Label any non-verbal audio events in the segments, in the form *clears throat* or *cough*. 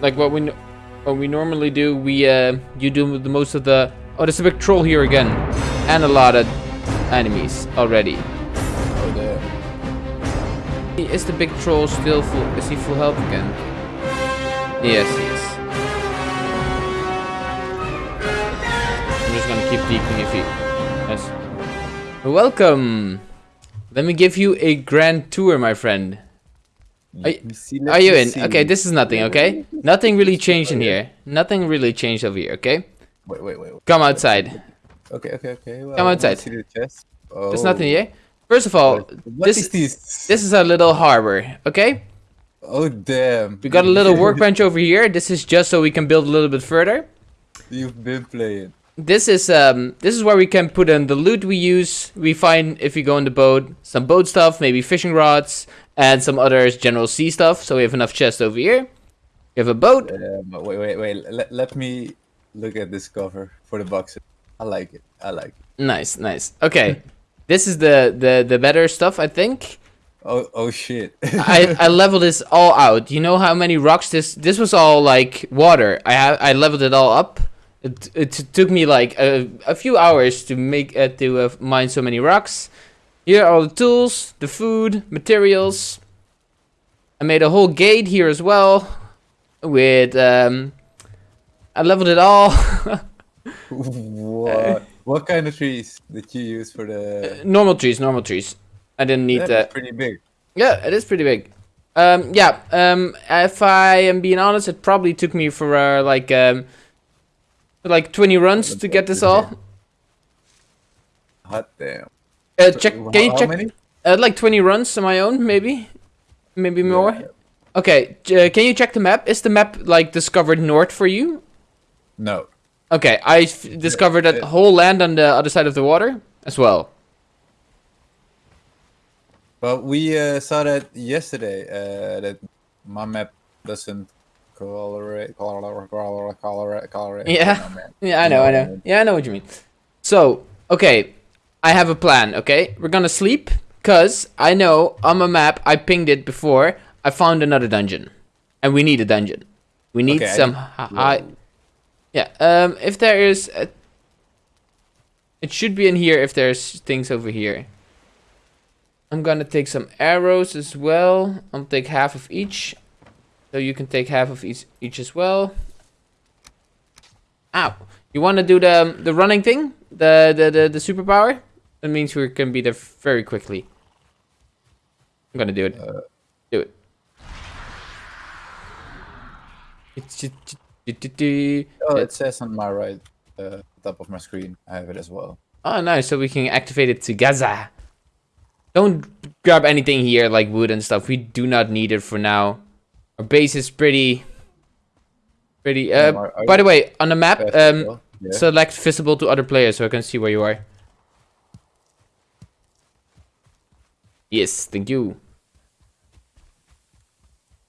like what we what we normally do. We uh, you do the most of the. Oh, there's a big troll here again, and a lot of enemies already. Oh damn. Is the big troll still full? Is he full health again? Yes, he is. I'm just gonna keep deepening your feet. Yes. Welcome. Let me give you a grand tour, my friend. Are, y- Let me see, are you in? Okay, this is nothing, okay? Nothing really changed in here. Nothing really changed over here, okay? Wait, wait, wait. wait. Come outside. Okay, okay, okay. Well, Come outside. See the chest. Oh. There's nothing here. First of all, What this is this? this is a little harbor, okay? Oh damn. We got a little *laughs* workbench over here. This is just so we can build a little bit further. You've been playing. This is um this is where we can put in the loot we use. We find if we go on the boat, some boat stuff, maybe fishing rods, and some other general sea stuff. So we have enough chests over here. We have a boat. Um, wait, wait, wait. Let, let me look at this cover for the boxes. I like it. I like it. Nice, nice. Okay. *laughs* this is the the the better stuff, I think. Oh, oh shit. *laughs* I I leveled this all out. You know how many rocks this this was all like water. I have I leveled it all up. It it took me like a, a few hours to make uh, to uh, mine so many rocks. Here are all the tools, the food, materials. I made a whole gate here as well. With um, I leveled it all. what? What kind of trees did you use for the? normal trees, normal trees. I didn't need that. that's pretty big. Yeah, it is pretty big. Um, yeah. Um, if I am being honest, it probably took me for uh, like um, like 20 runs to get this all. Hot damn. Uh, check. How- Can you check? many? Uh, like 20 runs on my own, maybe, maybe more. Yeah. Okay. Uh, can you check the map? Is the map like discovered north for you? No. Okay, I f- discovered that whole land on the other side of the water as well. But we uh, saw that yesterday. Uh, that my map doesn't colorate, colorate, colorate, colorate, colorate. Yeah. *laughs* Yeah, I know, I know. Yeah, I know what you mean. So, okay, I have a plan. Okay, we're gonna sleep because I know on my map I pinged it before. I found another dungeon, and we need a dungeon. We need Okay, some high. Yeah. Um. If there is, a, it should be in here. If there's things over here. I'm gonna take some arrows as well. I'll take half of each. So you can take half of each each as well. Ow. You want to do the um, the running thing? The the the, the superpower? That means we can be there very quickly. I'm gonna do it. Uh, do it. Oh, it says on my right, uh, top of my screen. I have it as well. Oh, nice. So we can activate it to Gaza. Don't grab anything here like wood and stuff. We do not need it for now. Our base is pretty, pretty. Uh, by the way, on the map, um. Select visible to other players so I can see where you are. Yes, thank you.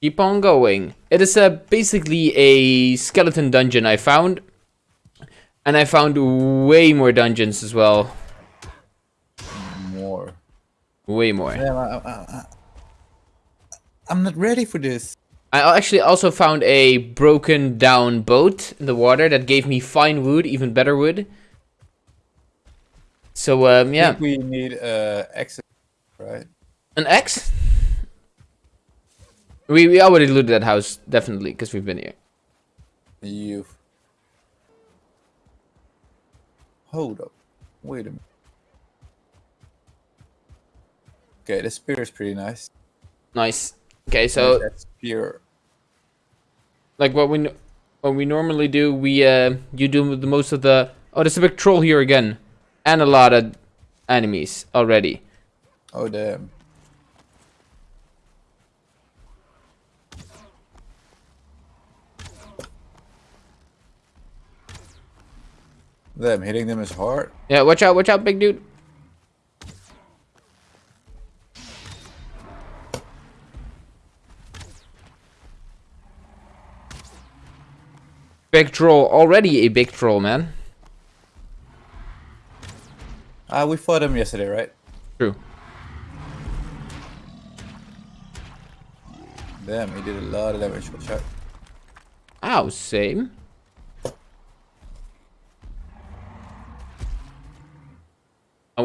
Keep on going. It is uh, basically a skeleton dungeon I found. And I found way more dungeons as well. More. Way more. I, I'm not ready for this. I actually also found a broken down boat in the water that gave me fine wood, even better wood. So um, I yeah, think we need uh, access, right? An X. We we already looted that house definitely because we've been here. You. Hold up. Wait a minute. Okay, the spear is pretty nice. Nice. Okay, so that spear. like what we what we normally do, we uh you do the most of the. Oh, there's a big troll here again, and a lot of enemies already. Oh damn. Them hitting them is hard. Yeah, watch out, watch out, big dude. Big troll, already a big troll, man. Ah, we fought him yesterday, right? True. Damn, he did a lot of damage. Watch out. Ow, same.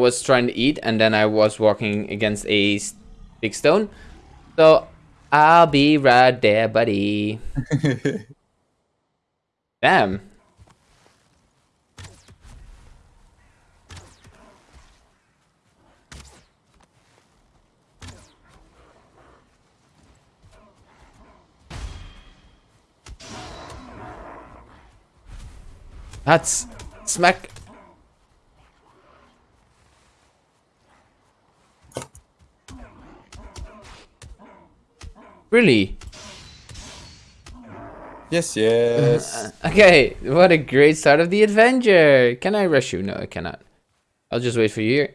Was trying to eat and then I was walking against a big stone. So I'll be right there, buddy. *laughs* Damn. That's smack. Really? yes, yes. *laughs* Uh, okay, what a great start of the adventure. Can I rush you? No, I cannot. I'll just wait for you here.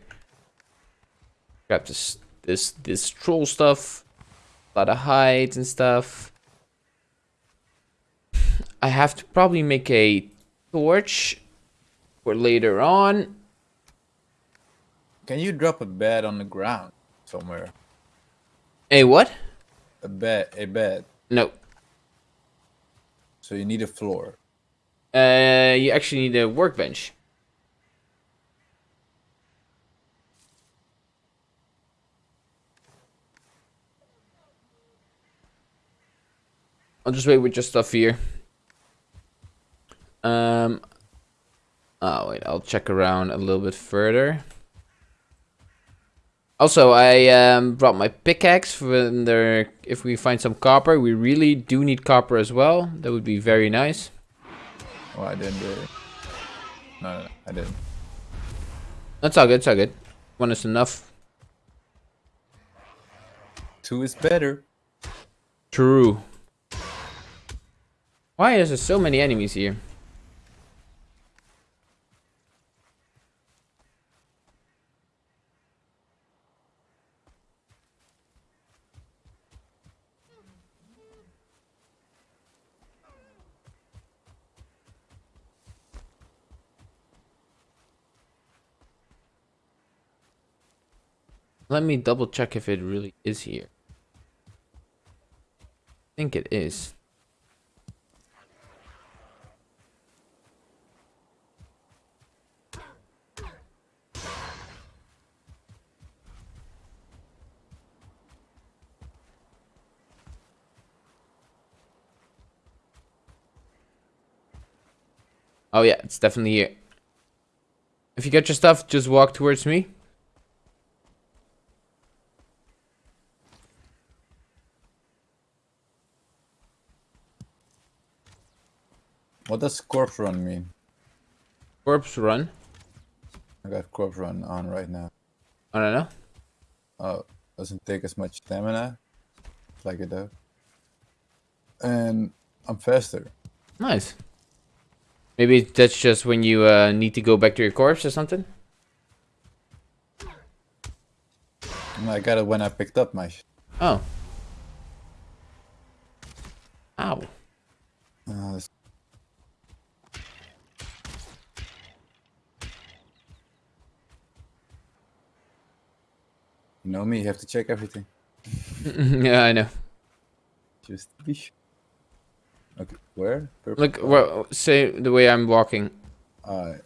Grab this this this troll stuff. A lot of hides and stuff. I have to probably make a torch for later on. Can you drop a bed on the ground somewhere? A what? A bed, a bed. No. So you need a floor. Uh, you actually need a workbench. I'll just wait with your stuff here. Um. Oh wait, I'll check around a little bit further. Also, I um, brought my pickaxe for there. If we find some copper, we really do need copper as well. That would be very nice. Oh, I didn't do it. No, no, no, I didn't. That's all good. It's all good. One is enough. Two is better. True. Why is there so many enemies here? Let me double check if it really is here. I think it is. Oh yeah, it's definitely here. If you get your stuff, just walk towards me. What does corpse run mean? Corpse run. I got corpse run on right now. I don't know. Oh, doesn't take as much stamina. Like it does. And I'm faster. Nice. Maybe that's just when you uh, need to go back to your corpse or something. I got it when I picked up my. Oh. Ow. uh, this- you know me, you have to check everything. *laughs* yeah, I know. Just be sure. Okay, where? Purple Look, well, say the way I'm walking. Alright.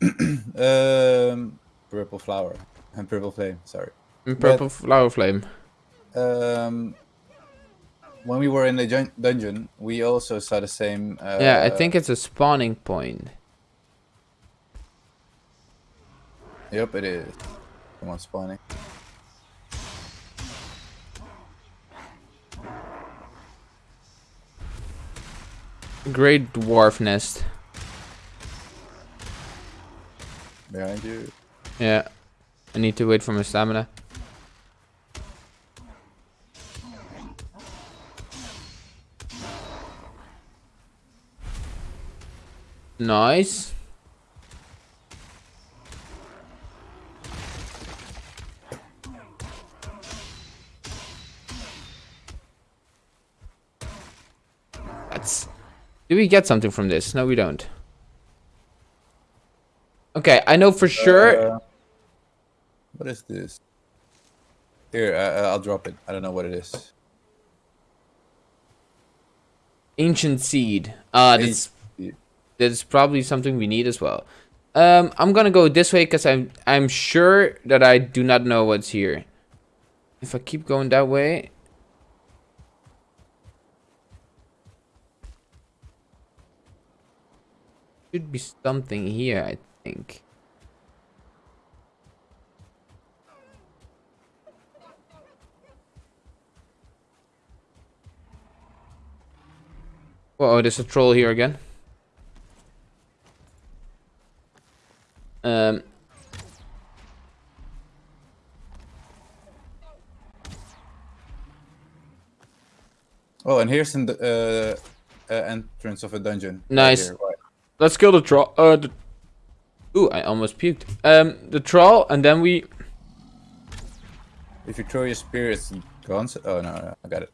*clears throat* um, purple flower and purple flame. Sorry. Mm, Purple flower flame. Um, when we were in the jun- dungeon, we also saw the same. Uh, yeah, I think it's a spawning point. Yep, it is. Come on, spawning. Greydwarf nest. Behind you. Yeah. I need to wait for my stamina. Nice. That's. Do we get something from this? No, we don't. Okay, I know for sure. Uh, what is this? Here, uh, I'll drop it. I don't know what it is. Ancient seed. Uh, that's Seed. that's probably something we need as well. Um, I'm gonna go this way because I'm I'm sure that I do not know what's here. If I keep going that way. Should be something here, I think. Oh, there's a troll here again. Um. Oh, and here's in the uh, uh, entrance of a dungeon. Nice. Right. Let's kill the troll. Uh, the... Ooh, I almost puked. Um, the troll, and then we. If you throw your spear, it's Oh no, no, I got it.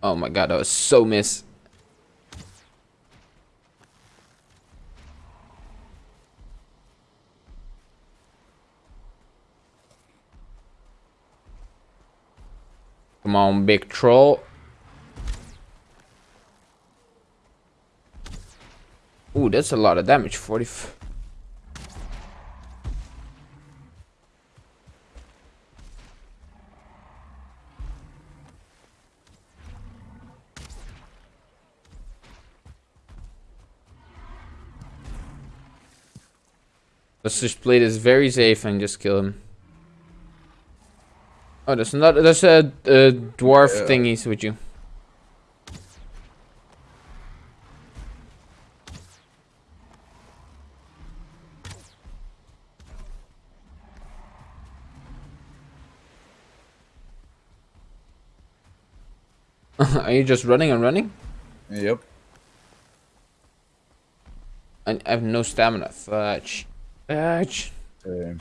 Oh my god, that was so miss. Come on, big troll. Ooh, that's a lot of damage. 40. f- Let's just play this very safe and just kill him. Oh, there's not. There's a, a dwarf Yeah. thingies with you. *laughs* Are you just running and running? Yep. I, I have no stamina. Fudge. Fudge. Same.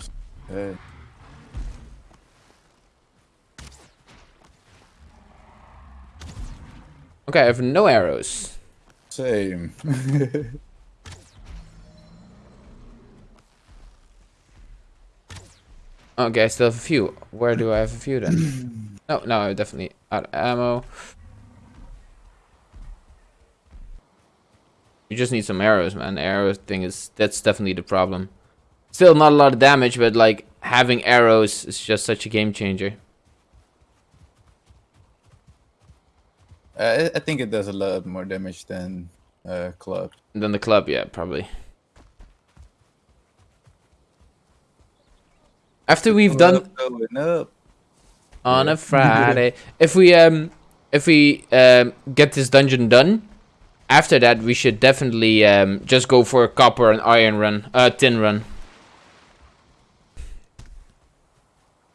Okay, I have no arrows. Same. *laughs* Okay, I still have a few. Where do I have a few then? *clears throat* no, no, I'm definitely out of ammo. You just need some arrows, man. Arrow thing is that's definitely the problem. Still not a lot of damage, but like having arrows is just such a game changer. I, I think it does a lot more damage than uh, club. Then the club, yeah, probably. After we've done up. on a Friday. if we um if we um get this dungeon done, after that we should definitely um just go for a copper and iron run, uh tin run.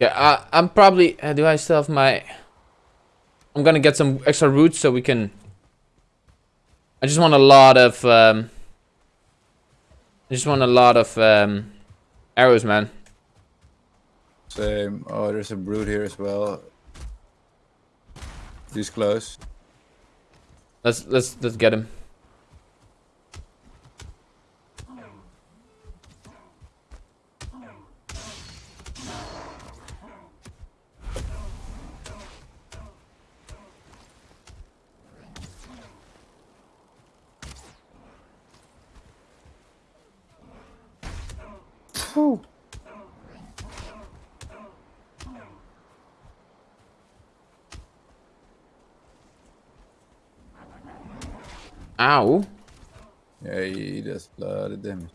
Yeah, I, I'm probably. Uh, do I still have my? I'm gonna get some extra roots so we can. I just want a lot of. Um, I just want a lot of um, arrows, man. Same. Oh, there's a brute here as well. He's close. Let's let's let's get him. Ow. Yeah, he, he does a lot of damage.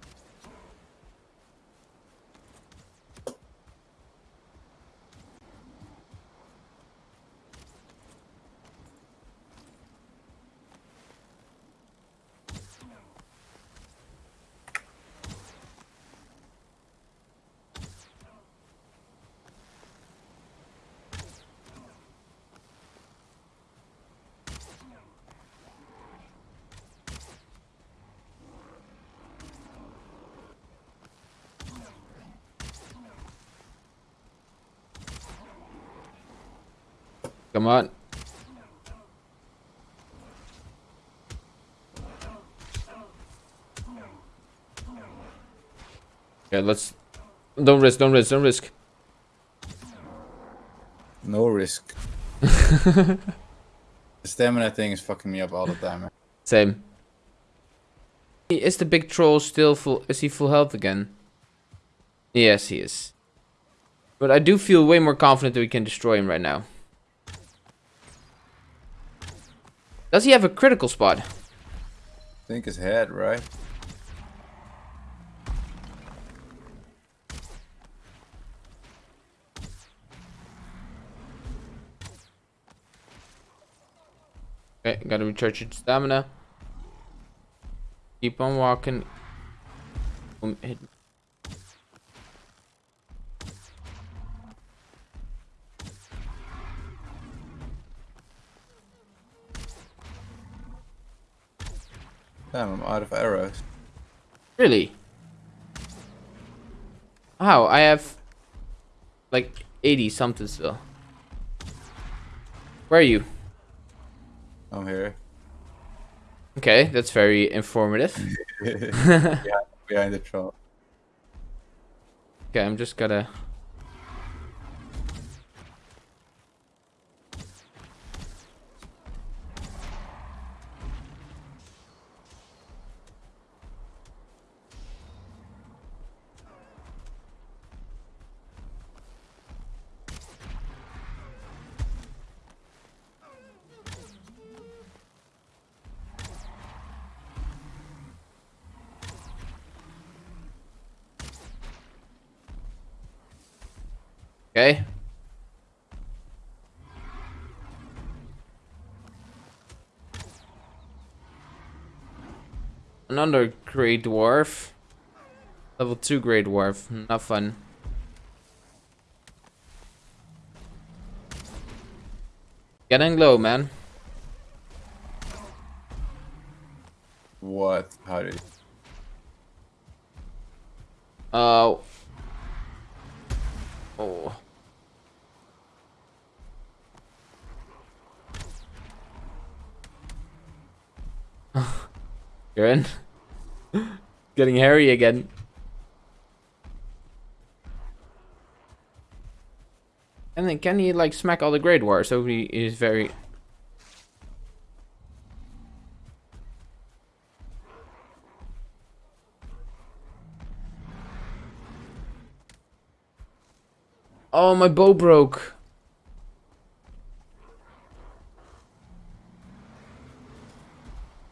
Come on. Okay, let's. Don't risk. Don't risk. Don't risk. No risk. *laughs* the stamina thing is fucking me up all the time. man. Same. Is the big troll still full? Is he full health again? Yes, he is. But I do feel way more confident that we can destroy him right now. Does he have a critical spot? I think his head, right? Okay, gotta recharge your stamina. Keep on walking. Hit- Damn, I'm out of arrows. Really? How? I have like 80 something still. Where are you? I'm here. Okay, that's very informative. *laughs* yeah, behind the troll. *laughs* Okay, I'm just gotta. Okay. Another Grey Dwarf. Level 2 Grey Dwarf. Not fun. Getting low, man. What? How did? Uh. Oh. *laughs* You're in. *laughs* Getting hairy again. And then can he like smack all the Greydwarf? So he is very. Oh, my bow broke.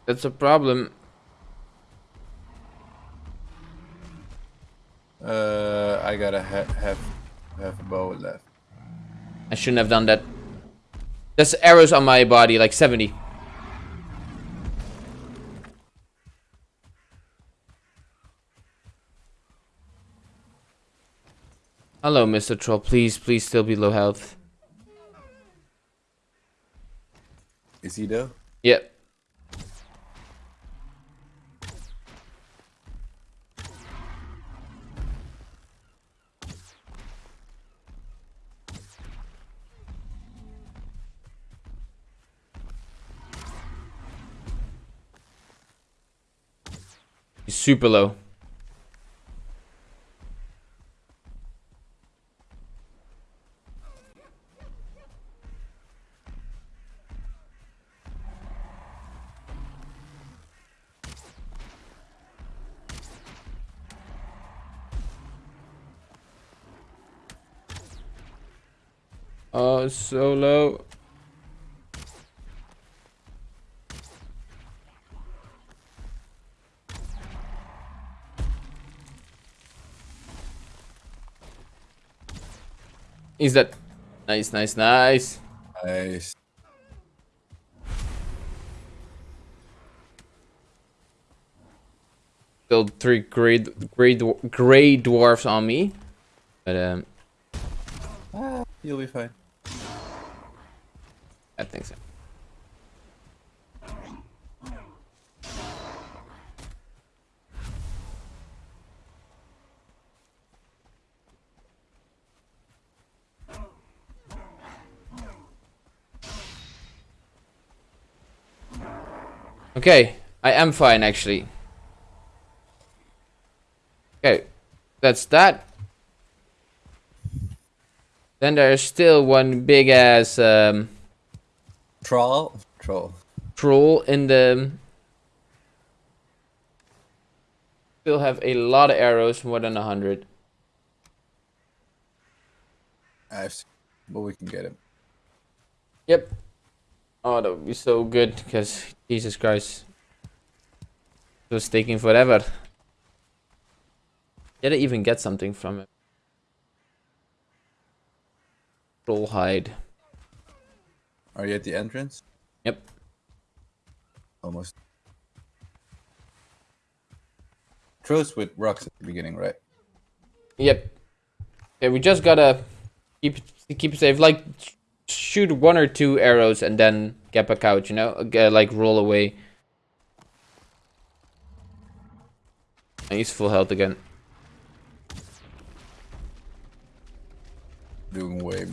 That's a problem. Uh, I gotta ha have have a bow left. I shouldn't have done that. There's arrows on my body, like 70. Hello, Mr. Troll. Please, please still be low health. Is he though? Yep. Super low. Oh, so low. Is that nice, nice, nice? Nice. Build three great, great, gray dwarfs on me, but um, Ah, you'll be fine. I think so. Okay, I am fine actually. Okay, That's that. Then there's still one big ass um, Troll. Troll. troll in the. Still have a lot of arrows, more than a hundred. Nice. But we can get him. Yep. Oh, that would be so good because Jesus Christ, it was taking forever. Did I even get something from it? Troll hide. Are you at the entrance? Yep. Almost. Throws with rocks at the beginning, right? Yep. Okay, we just gotta keep keep safe. Like shoot one or two arrows and then get back out. You know, like roll away. And he's full health again. Doing way.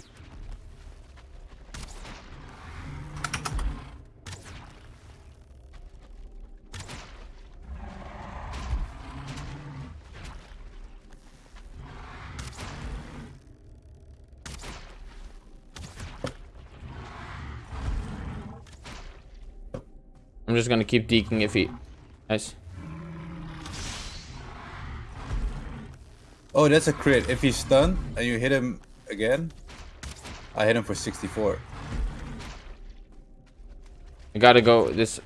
Just gonna keep deking if he. Nice. Oh, that's a crit. If he's stunned and you hit him again, I hit him for 64. I gotta go. This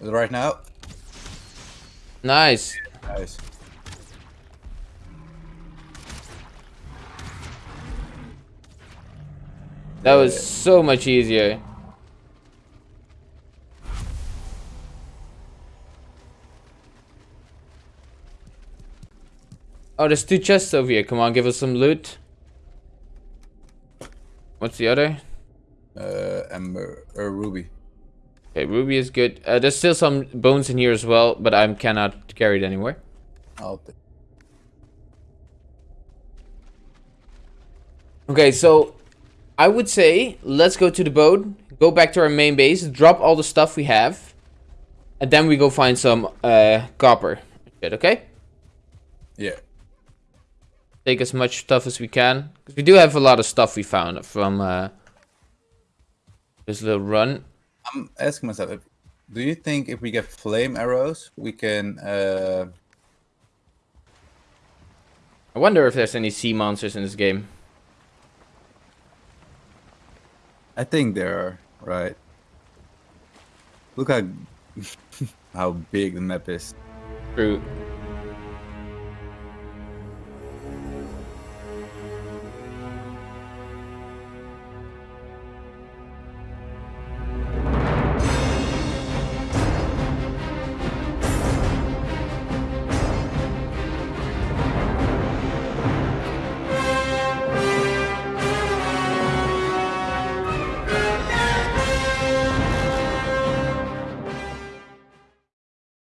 Right now? nice. Nice. That was so much easier. Oh, there's two chests over here. Come on, give us some loot. What's the other? Uh, Amber, or Ruby. Okay, ruby is good. Uh, there's still some bones in here as well, but I cannot carry it anywhere. I'll Okay, so I would say let's go to the boat, go back to our main base, drop all the stuff we have, and then we go find some uh, copper. Shit, okay? yeah. Take as much stuff as we can. Because we do have a lot of stuff we found from uh, this little run. I'm asking myself, if, do you think if we get flame arrows, we can, uh, I wonder if there's any sea monsters in this game. I think there are, right? Look how, *laughs* how big the map is. True.